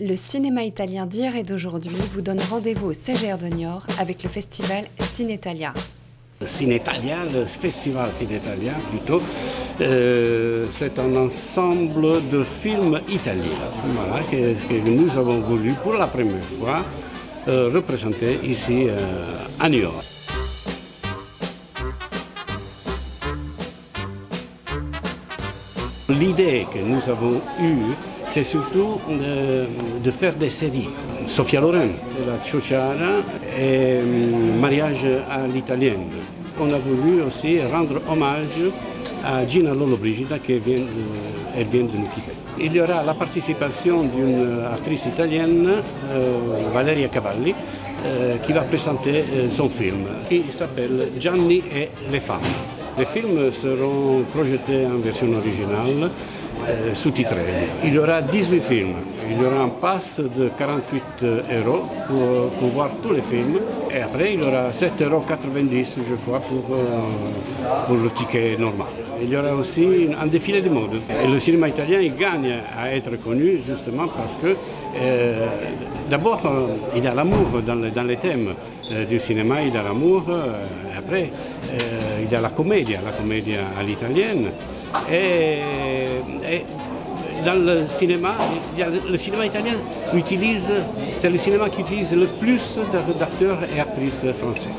Le cinéma italien d'hier et d'aujourd'hui vous donne rendez-vous au CGR de Niort avec le festival Cinetalia. Cinetalia, le festival Cinetalia plutôt, euh, c'est un ensemble de films italiens que nous avons voulu pour la première fois euh, représenter ici euh, à Niort. L'idée que nous avons eue, c'est surtout de, faire des séries. Sofia Loren, la Ciociara et Mariage à l'italienne. On a voulu aussi rendre hommage à Gina Lollobrigida qui vient de, vient de nous quitter. Il y aura la participation d'une actrice italienne, euh, Valeria Cavalli, euh, qui va présenter euh, son film qui s'appelle Gianni et les femmes. Les films seront projetés en version originale, euh, sous-titrés. Il y aura 18 films. Il y aura un pass de 48 euros pour, pour, voir tous les films. Et après, il y aura 7,90 euros, je crois, pour, pour, le ticket normal. Il y aura aussi un défilé de mode. Le cinéma italien gagne à être connu justement parce que, euh, d'abord, il y a l'amour dans les thèmes du cinéma, il y a l'amour. après, il y a la comédie, la comédie à l'italienne. Et, dans le cinéma, le cinéma italien utilise, c'est le cinéma qui utilise le plus d'acteurs et actrices français.